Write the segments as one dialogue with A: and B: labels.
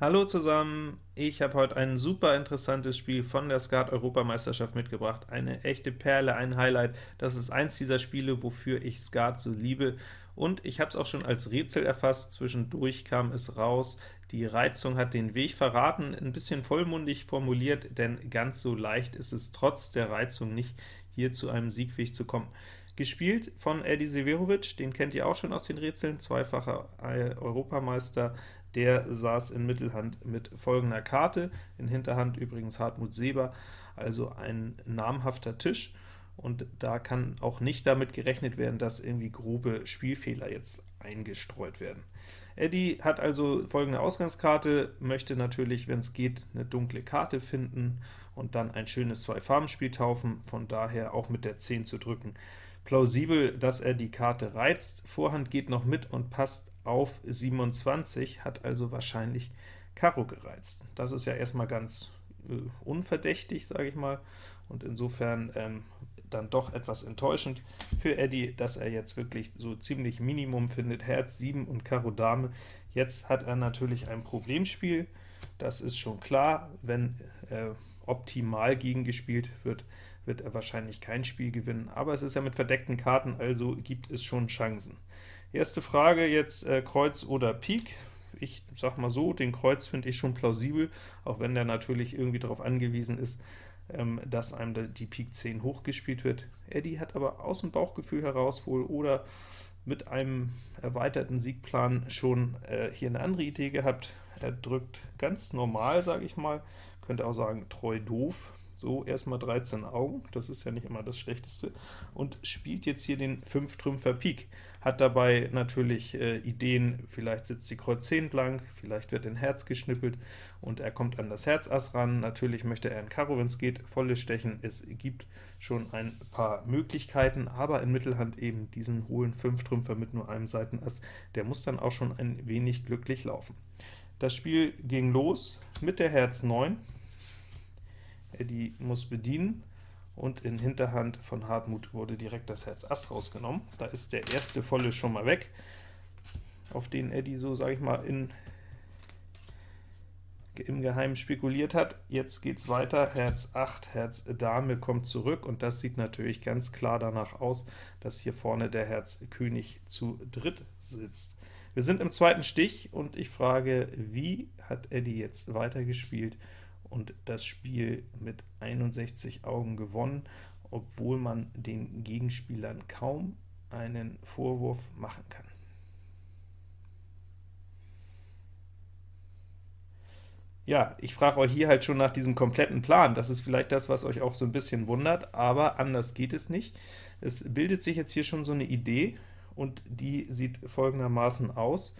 A: Hallo zusammen, ich habe heute ein super interessantes Spiel von der Skat-Europameisterschaft mitgebracht. Eine echte Perle, ein Highlight. Das ist eins dieser Spiele, wofür ich Skat so liebe. Und ich habe es auch schon als Rätsel erfasst, zwischendurch kam es raus. Die Reizung hat den Weg verraten, ein bisschen vollmundig formuliert, denn ganz so leicht ist es trotz der Reizung nicht, hier zu einem Siegweg zu kommen. Gespielt von Eddie Severovic, den kennt ihr auch schon aus den Rätseln, zweifacher Europameister, der saß in Mittelhand mit folgender Karte, in Hinterhand übrigens Hartmut Seber, also ein namhafter Tisch, und da kann auch nicht damit gerechnet werden, dass irgendwie grobe Spielfehler jetzt eingestreut werden. Eddie hat also folgende Ausgangskarte, möchte natürlich, wenn es geht, eine dunkle Karte finden und dann ein schönes Zwei-Farben-Spiel taufen, von daher auch mit der 10 zu drücken. Plausibel, dass er die Karte reizt, Vorhand geht noch mit und passt auf 27, hat also wahrscheinlich Karo gereizt. Das ist ja erstmal ganz äh, unverdächtig, sage ich mal, und insofern ähm, dann doch etwas enttäuschend für Eddie, dass er jetzt wirklich so ziemlich Minimum findet, Herz 7 und Karo Dame. Jetzt hat er natürlich ein Problemspiel, das ist schon klar, wenn äh, optimal gegengespielt wird, wird er wahrscheinlich kein Spiel gewinnen, aber es ist ja mit verdeckten Karten, also gibt es schon Chancen. Erste Frage jetzt äh, Kreuz oder Pik. Ich sag mal so, den Kreuz finde ich schon plausibel, auch wenn der natürlich irgendwie darauf angewiesen ist, ähm, dass einem die Pik 10 hochgespielt wird. Eddie hat aber aus dem Bauchgefühl heraus wohl oder mit einem erweiterten Siegplan schon äh, hier eine andere Idee gehabt. Er drückt ganz normal, sage ich mal, könnte auch sagen treu doof, so, erstmal 13 Augen, das ist ja nicht immer das Schlechteste, und spielt jetzt hier den 5-Trümpfer Pik. Hat dabei natürlich äh, Ideen, vielleicht sitzt die Kreuz 10 blank, vielleicht wird ein Herz geschnippelt, und er kommt an das Herz Ass ran. Natürlich möchte er in Karo, wenn es geht, volles Stechen. Es gibt schon ein paar Möglichkeiten, aber in Mittelhand eben diesen hohen 5-Trümpfer mit nur einem Seitenass, der muss dann auch schon ein wenig glücklich laufen. Das Spiel ging los mit der Herz 9, Eddie muss bedienen, und in Hinterhand von Hartmut wurde direkt das Herz Ass rausgenommen. Da ist der erste volle schon mal weg, auf den Eddie so, sage ich mal, in, im Geheimen spekuliert hat. Jetzt geht's weiter, Herz 8, Herz Dame kommt zurück, und das sieht natürlich ganz klar danach aus, dass hier vorne der Herz König zu dritt sitzt. Wir sind im zweiten Stich, und ich frage, wie hat Eddie jetzt weitergespielt? Und das Spiel mit 61 Augen gewonnen, obwohl man den Gegenspielern kaum einen Vorwurf machen kann. Ja, ich frage euch hier halt schon nach diesem kompletten Plan. Das ist vielleicht das, was euch auch so ein bisschen wundert, aber anders geht es nicht. Es bildet sich jetzt hier schon so eine Idee, und die sieht folgendermaßen aus.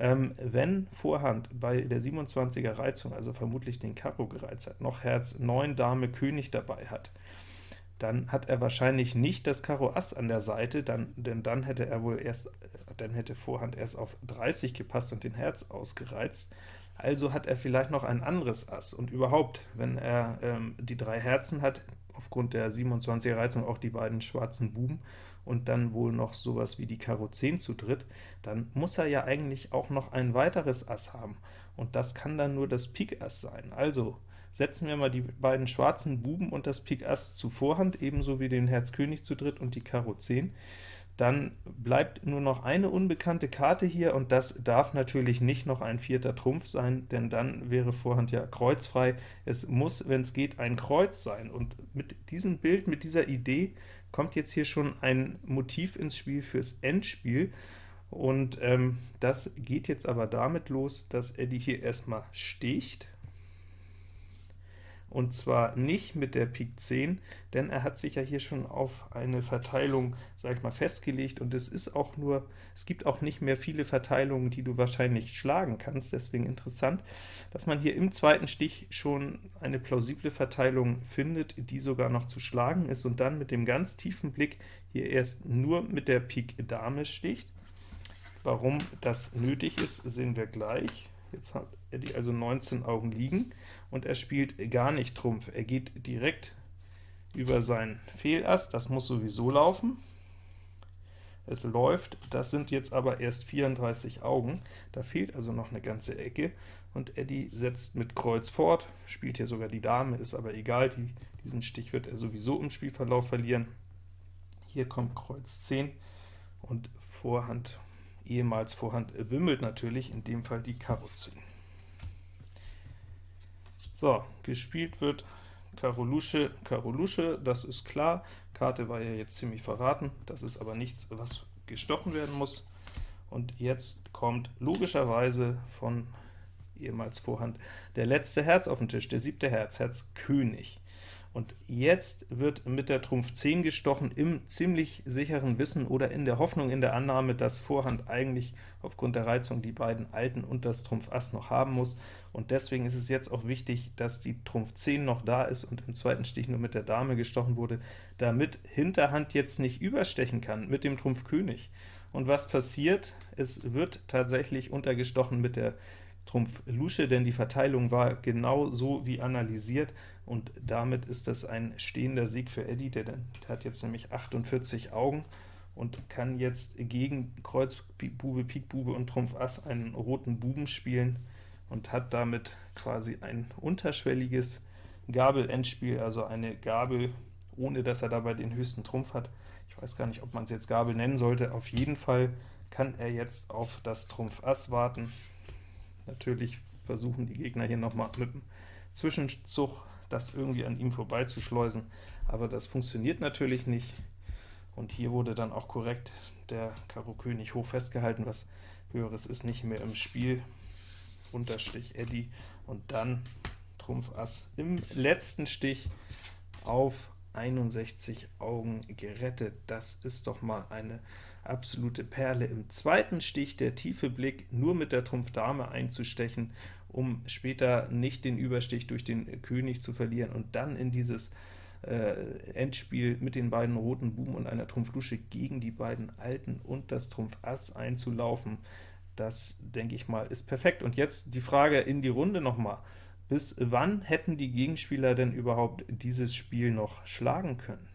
A: Ähm, wenn Vorhand bei der 27er Reizung, also vermutlich den Karo gereizt hat, noch Herz 9, Dame, König dabei hat, dann hat er wahrscheinlich nicht das Karo Ass an der Seite, dann, denn dann hätte er wohl erst, dann hätte Vorhand erst auf 30 gepasst und den Herz ausgereizt. Also hat er vielleicht noch ein anderes Ass, und überhaupt, wenn er ähm, die drei Herzen hat, aufgrund der 27er Reizung auch die beiden schwarzen Buben, und dann wohl noch sowas wie die Karo 10 zu dritt, dann muss er ja eigentlich auch noch ein weiteres Ass haben, und das kann dann nur das Pik Ass sein. Also setzen wir mal die beiden schwarzen Buben und das Pik Ass zu Vorhand, ebenso wie den Herz König zu dritt und die Karo 10. Dann bleibt nur noch eine unbekannte Karte hier, und das darf natürlich nicht noch ein vierter Trumpf sein, denn dann wäre Vorhand ja kreuzfrei. Es muss, wenn es geht, ein Kreuz sein, und mit diesem Bild, mit dieser Idee, kommt jetzt hier schon ein Motiv ins Spiel fürs Endspiel, und ähm, das geht jetzt aber damit los, dass Eddie hier erstmal sticht, und zwar nicht mit der Pik 10, denn er hat sich ja hier schon auf eine Verteilung, sag ich mal, festgelegt, und es ist auch nur, es gibt auch nicht mehr viele Verteilungen, die du wahrscheinlich schlagen kannst, deswegen interessant, dass man hier im zweiten Stich schon eine plausible Verteilung findet, die sogar noch zu schlagen ist, und dann mit dem ganz tiefen Blick hier erst nur mit der Pik Dame sticht. Warum das nötig ist, sehen wir gleich. Jetzt hat Eddie also 19 Augen liegen, und er spielt gar nicht Trumpf. Er geht direkt über sein Fehlass, das muss sowieso laufen. Es läuft, das sind jetzt aber erst 34 Augen, da fehlt also noch eine ganze Ecke, und Eddie setzt mit Kreuz fort, spielt hier sogar die Dame, ist aber egal, die, diesen Stich wird er sowieso im Spielverlauf verlieren. Hier kommt Kreuz 10 und Vorhand, ehemals Vorhand wimmelt natürlich, in dem Fall die Karo 10. So, gespielt wird Karo Lusche, Karo Lusche, das ist klar, Karte war ja jetzt ziemlich verraten, das ist aber nichts, was gestochen werden muss. Und jetzt kommt logischerweise von ehemals Vorhand, der letzte Herz auf den Tisch, der siebte Herz, Herz König. Und jetzt wird mit der Trumpf 10 gestochen, im ziemlich sicheren Wissen oder in der Hoffnung, in der Annahme, dass Vorhand eigentlich aufgrund der Reizung die beiden Alten und das Trumpf Ass noch haben muss. Und deswegen ist es jetzt auch wichtig, dass die Trumpf 10 noch da ist und im zweiten Stich nur mit der Dame gestochen wurde, damit Hinterhand jetzt nicht überstechen kann mit dem Trumpf König. Und was passiert? Es wird tatsächlich untergestochen mit der Trumpf Lusche, denn die Verteilung war genau so wie analysiert, und damit ist das ein stehender Sieg für Eddie, der, der hat jetzt nämlich 48 Augen und kann jetzt gegen Kreuz, Bube, Pik, Bube und Trumpf Ass einen roten Buben spielen und hat damit quasi ein unterschwelliges Gabel-Endspiel, also eine Gabel, ohne dass er dabei den höchsten Trumpf hat. Ich weiß gar nicht, ob man es jetzt Gabel nennen sollte. Auf jeden Fall kann er jetzt auf das Trumpf Ass warten. Natürlich versuchen die Gegner hier nochmal mit dem Zwischenzug das irgendwie an ihm vorbeizuschleusen, aber das funktioniert natürlich nicht. Und hier wurde dann auch korrekt der Karo König hoch festgehalten, was höheres ist nicht mehr im Spiel. Unterstich Eddie und dann Trumpf Ass im letzten Stich auf 61 Augen gerettet. Das ist doch mal eine absolute Perle. Im zweiten Stich der tiefe Blick, nur mit der Trumpf Dame einzustechen, um später nicht den Überstich durch den König zu verlieren und dann in dieses äh, Endspiel mit den beiden roten Buben und einer Trumpf Lusche gegen die beiden Alten und das Trumpf Ass einzulaufen, das, denke ich mal, ist perfekt. Und jetzt die Frage in die Runde nochmal. Bis wann hätten die Gegenspieler denn überhaupt dieses Spiel noch schlagen können?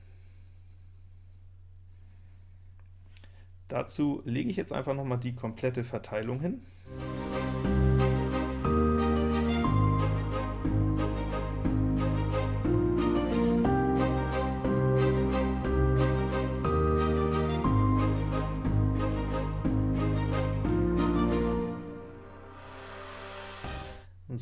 A: Dazu lege ich jetzt einfach nochmal die komplette Verteilung hin.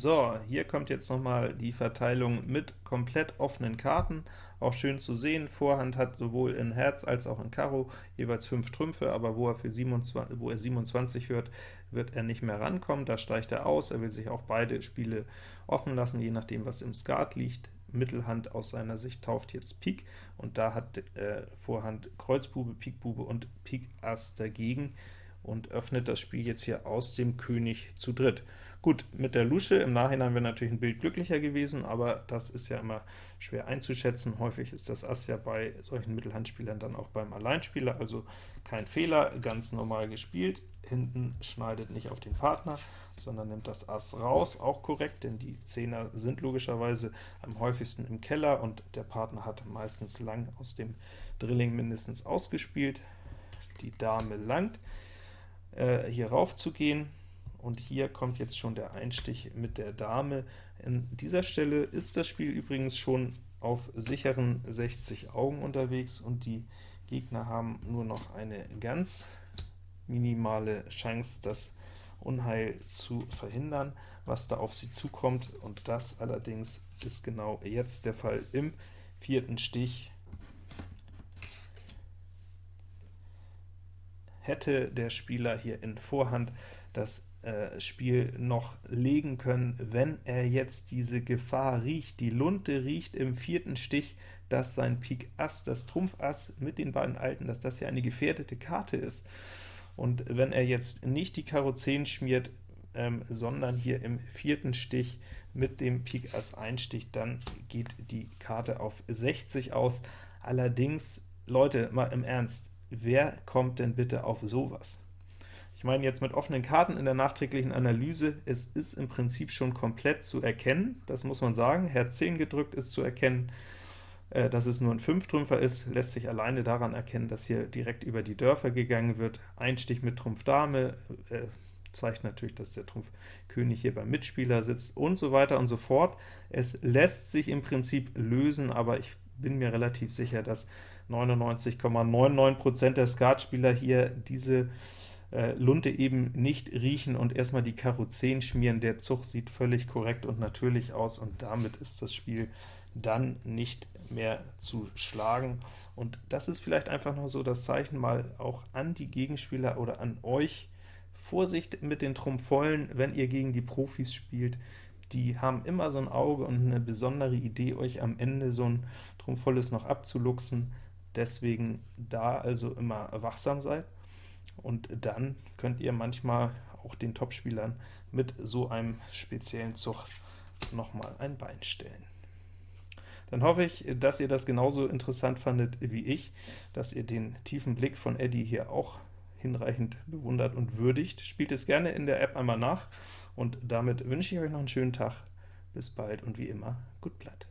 A: So, hier kommt jetzt nochmal die Verteilung mit komplett offenen Karten, auch schön zu sehen. Vorhand hat sowohl in Herz als auch in Karo jeweils 5 Trümpfe, aber wo er, für 27, wo er 27 hört, wird er nicht mehr rankommen, da steigt er aus, er will sich auch beide Spiele offen lassen, je nachdem was im Skat liegt. Mittelhand aus seiner Sicht tauft jetzt Pik, und da hat äh, Vorhand Kreuzbube, Pikbube und Pik Ass dagegen und öffnet das Spiel jetzt hier aus dem König zu dritt. Gut, mit der Lusche im Nachhinein wäre natürlich ein Bild glücklicher gewesen, aber das ist ja immer schwer einzuschätzen. Häufig ist das Ass ja bei solchen Mittelhandspielern dann auch beim Alleinspieler, also kein Fehler, ganz normal gespielt. Hinten schneidet nicht auf den Partner, sondern nimmt das Ass raus, auch korrekt, denn die Zehner sind logischerweise am häufigsten im Keller und der Partner hat meistens lang aus dem Drilling mindestens ausgespielt. Die Dame langt, äh, hier rauf zu gehen, und hier kommt jetzt schon der Einstich mit der Dame. An dieser Stelle ist das Spiel übrigens schon auf sicheren 60 Augen unterwegs, und die Gegner haben nur noch eine ganz minimale Chance, das Unheil zu verhindern, was da auf sie zukommt, und das allerdings ist genau jetzt der Fall im vierten Stich. Hätte der Spieler hier in Vorhand das äh, Spiel noch legen können, wenn er jetzt diese Gefahr riecht. Die Lunte riecht im vierten Stich, dass sein Pik Ass, das Trumpf Ass mit den beiden Alten, dass das ja eine gefährdete Karte ist. Und wenn er jetzt nicht die Karo 10 schmiert, ähm, sondern hier im vierten Stich mit dem Pik Ass einsticht, dann geht die Karte auf 60 aus. Allerdings, Leute, mal im Ernst, wer kommt denn bitte auf sowas? Ich meine jetzt mit offenen Karten in der nachträglichen Analyse, es ist im Prinzip schon komplett zu erkennen, das muss man sagen. Herz 10 gedrückt ist zu erkennen, äh, dass es nur ein Fünftrümpfer ist, lässt sich alleine daran erkennen, dass hier direkt über die Dörfer gegangen wird. Einstich mit Trumpf Dame, äh, zeigt natürlich, dass der Trumpf König hier beim Mitspieler sitzt und so weiter und so fort. Es lässt sich im Prinzip lösen, aber ich bin mir relativ sicher, dass 99,99% der Skatspieler hier diese äh, Lunte eben nicht riechen und erstmal die Karo 10 schmieren. Der Zug sieht völlig korrekt und natürlich aus, und damit ist das Spiel dann nicht mehr zu schlagen. Und das ist vielleicht einfach noch so das Zeichen mal auch an die Gegenspieler oder an euch, Vorsicht mit den Trumpfvollen, wenn ihr gegen die Profis spielt, die haben immer so ein Auge und eine besondere Idee, euch am Ende so ein Trumpfvolles noch abzuluxen, deswegen da also immer wachsam seid, und dann könnt ihr manchmal auch den Topspielern mit so einem speziellen Zug nochmal ein Bein stellen. Dann hoffe ich, dass ihr das genauso interessant fandet wie ich, dass ihr den tiefen Blick von Eddie hier auch hinreichend bewundert und würdigt. Spielt es gerne in der App einmal nach, und damit wünsche ich euch noch einen schönen Tag. Bis bald und wie immer, gut Blatt.